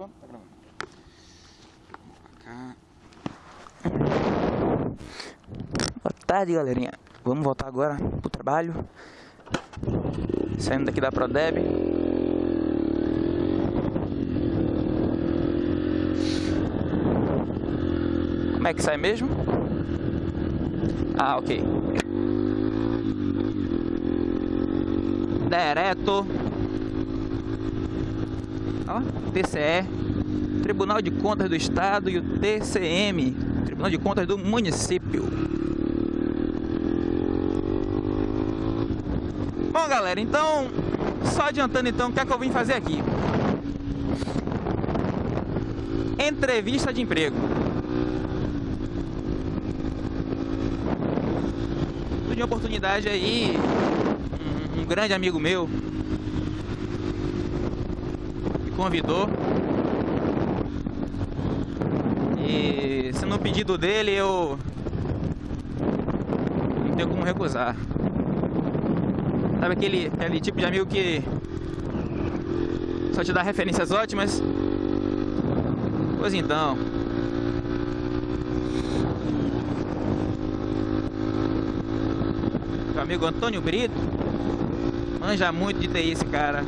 gravando? Tá gravando. Cá. Boa tarde, galerinha. Vamos voltar agora pro trabalho. Saindo daqui da Prodeb. Como é que sai mesmo? Ah, ok. Direto. Ó, TCE, Tribunal de Contas do Estado e o TCM, Tribunal de Contas do Município. Bom, galera, então, só adiantando então, o que é que eu vim fazer aqui? Entrevista de emprego. Tive uma oportunidade aí, um, um grande amigo meu convidou. E sendo pedido dele, eu não tenho como recusar. Sabe aquele, aquele tipo de amigo que só te dá referências ótimas? Pois então. Meu amigo Antônio Brito manja muito de TI esse cara.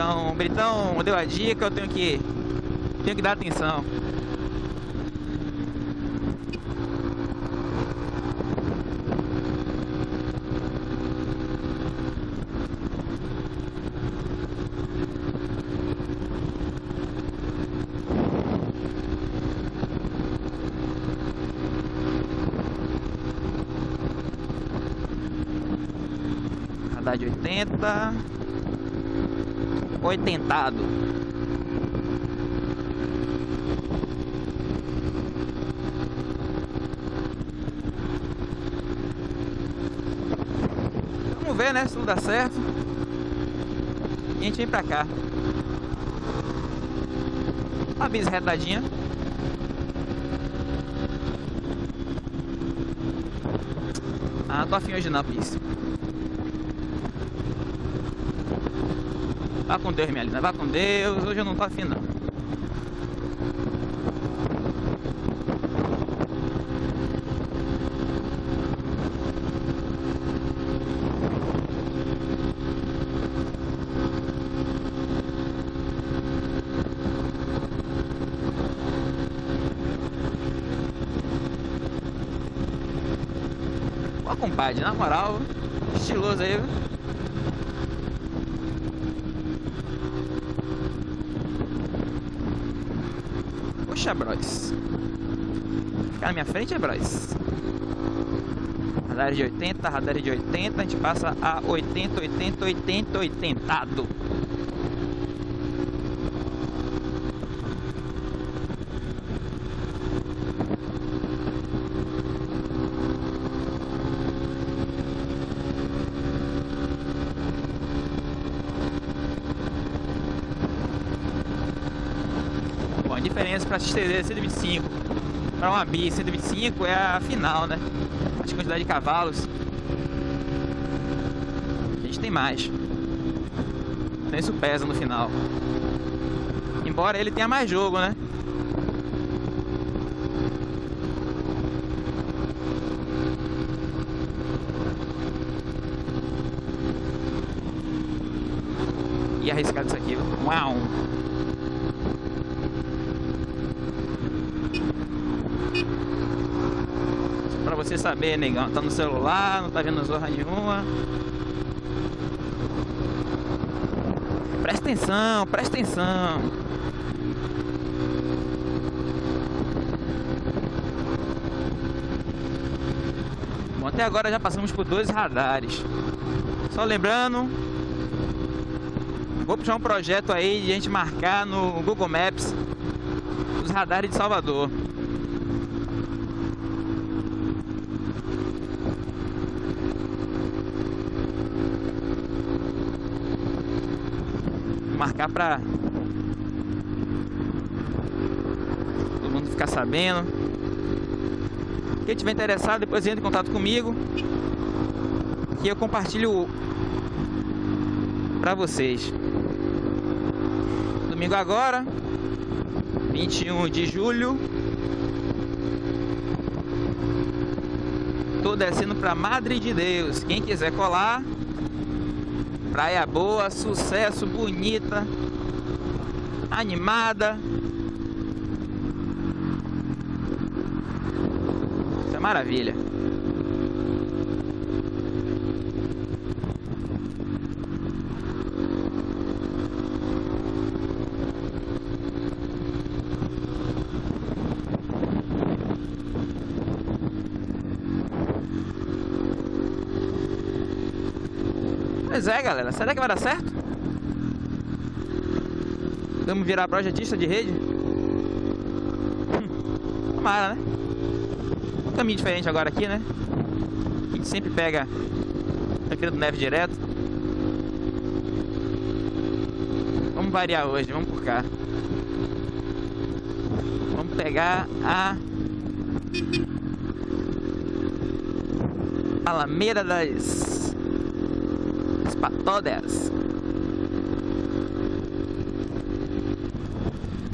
Então, o Britão deu a dica, eu tenho que tenho que dar atenção. De 80 Oitentado Vamos ver né, se tudo dá certo. E a gente vem pra cá. A bis Ah, tô afim hoje não, bis Vá com Deus, minha linda. Vá com Deus. Hoje eu não tô afim, não. Ó, compadre, na moral, estiloso aí, viu? Puxa, Bros. Ficar na minha frente é Bros. Radar de 80, radar de 80, a gente passa a 80, 80, 80, 80. Bom, a diferença para XTZ 125 para uma Bi 125 é a final, né? A quantidade de cavalos. A gente tem mais. Então isso pesa no final. Embora ele tenha mais jogo, né? E arriscado isso aqui. Uau! Pra você saber, negão, tá no celular, não tá vendo zorra nenhuma. Presta atenção, presta atenção. Bom, até agora já passamos por dois radares. Só lembrando, vou puxar um projeto aí de a gente marcar no Google Maps os radares de Salvador. Marcar pra todo mundo ficar sabendo. Quem tiver interessado, depois entra em contato comigo. Que eu compartilho pra vocês. Domingo agora, 21 de julho. Tô descendo pra Madre de Deus. Quem quiser colar, praia boa, sucesso, bonita, animada. Isso é maravilha. Pois é, galera. Será que vai dar certo? Vamos virar projetista de rede? Hum, tomara, né? Um caminho diferente agora aqui, né? A gente sempre pega aquele do neve direto. Vamos variar hoje, vamos por cá. Vamos pegar a Alameda das para todas.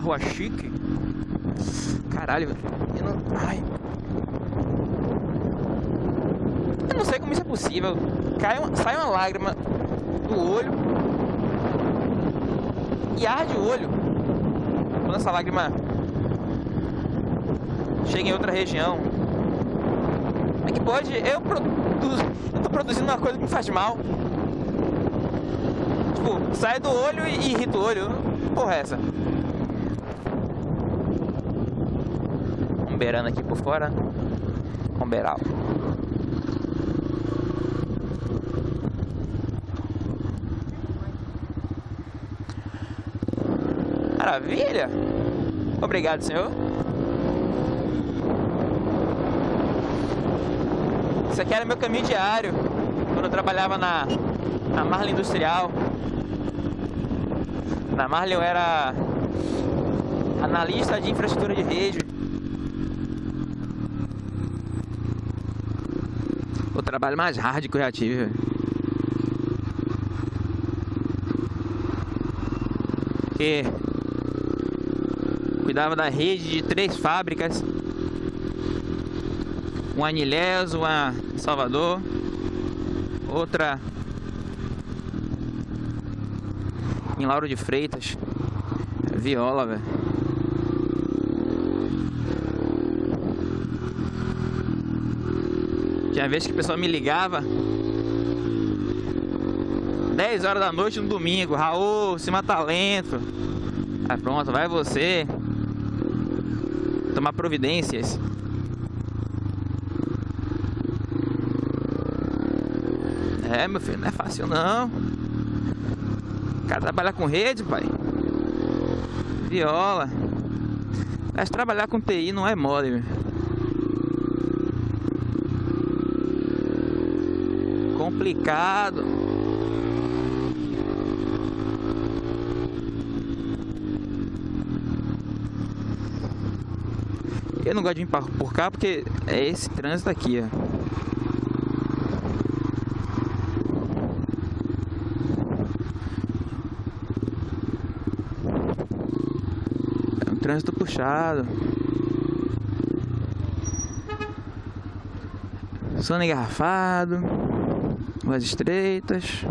Rua chique. Caralho, eu não... Ai. Eu não sei como isso é possível. Cai. Sai uma lágrima do olho e arde o olho. Quando essa lágrima chega em outra região. Como é que pode? Eu produzo. Eu tô produzindo uma coisa que me faz mal tipo, sai do olho e irrita o olho. Porra, é essa? Um beirando aqui por fora. Um beiral. Maravilha! Obrigado, senhor. Isso aqui era meu caminho diário. Quando eu trabalhava na, na Marla Industrial. Na Marley eu era analista de infraestrutura de rede. O trabalho mais hard que eu já tive. Que cuidava da rede de três fábricas. Uma em uma Salvador, outra em Lauro de Freitas. Viola, velho. Tinha vez que o pessoal me ligava 10 horas da noite no domingo, Raul, cima talento. Aí pronto, vai você tomar providências. É, meu filho, não é fácil não cara trabalhar com rede, pai. Viola. Mas trabalhar com TI não é mole, meu. Complicado. Eu não gosto de vir por cá porque é esse trânsito aqui, ó. Trânsito puxado. Sono engarrafado. Ruas estreitas.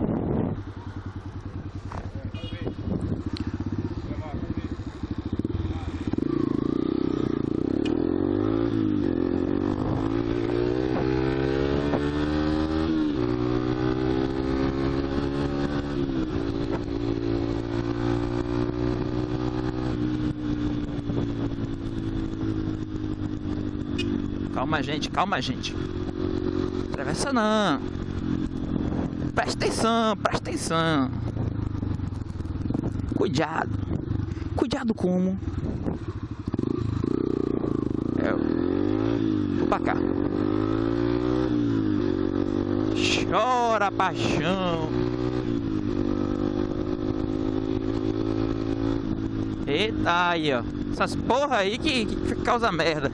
Calma, gente, calma, gente. Atravessa não. Presta atenção, presta atenção. Cuidado. Cuidado como? É, vou pra cá. Chora paixão. Eita aí, ó. Essas porra aí que, que causa merda.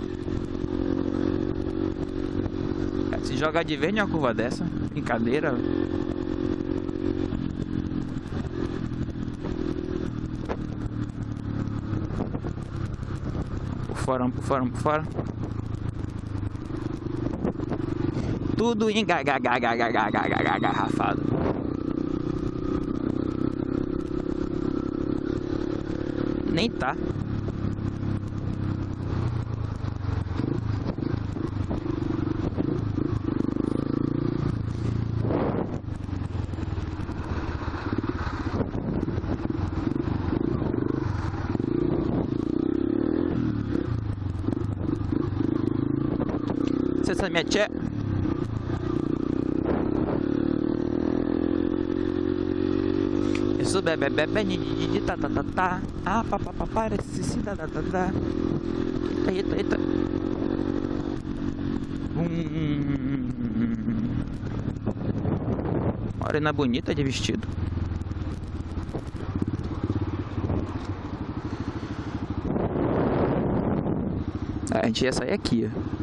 Se jogar de vez numa curva dessa, brincadeira. Por fora, por fora, por fora. Tudo engarrafado. Nem tá. Essa minha tia Isso bebe bebe ni tá tá tá tá. Ah pa pa pa parece se da da da da eita eita eita. Morena bonita de vestido. A gente ia sair aqui. ó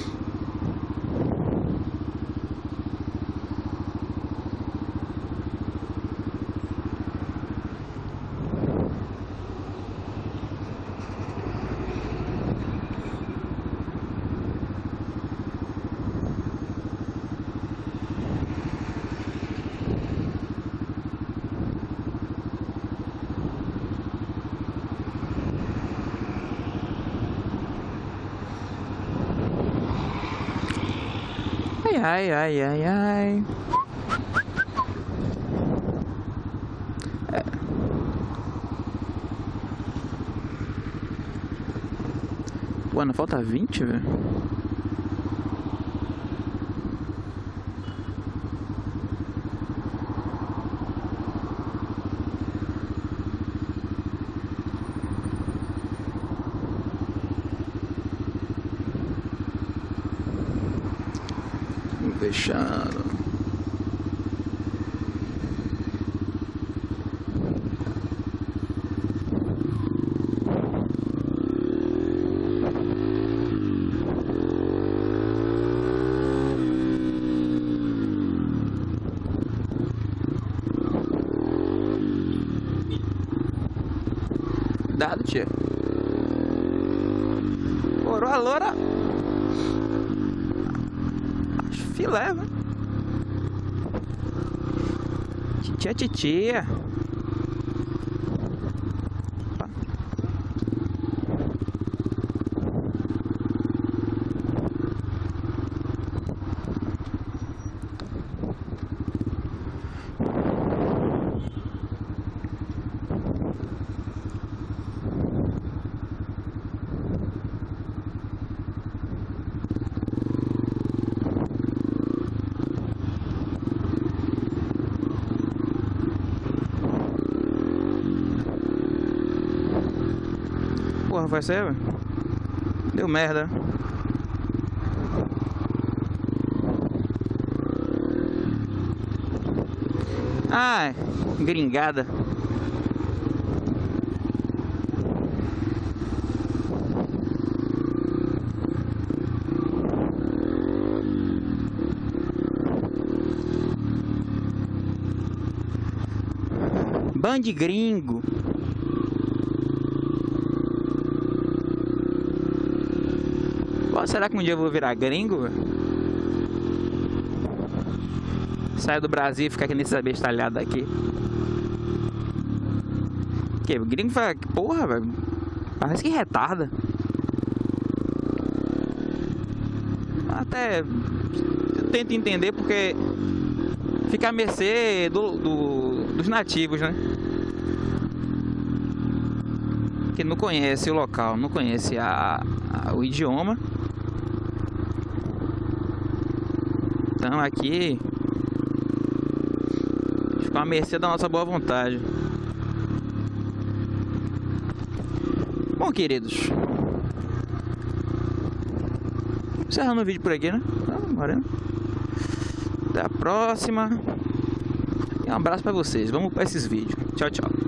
ai, ai, ai, ai. É. Pô, não falta 20, velho. Fechando. Dado, tia. Coroa loura filé, velho. Titia, titia. Vai ser, velho? Deu merda. Ah, gringada. Band gringo. Será que um dia eu vou virar gringo? Sair do Brasil e ficar aqui nesse abestalhado aqui. Que gringo fala, porra, velho. Parece que retarda. Até tento entender porque fica a mercê do, do, dos nativos, né? Que não conhece o local, não conhece a, a o idioma. Então aqui ficou à mercê da nossa boa vontade. Bom, queridos. Encerrando o vídeo por aqui, né? Bora. Até a próxima. E um abraço pra vocês. Vamos para esses vídeos. Tchau, tchau.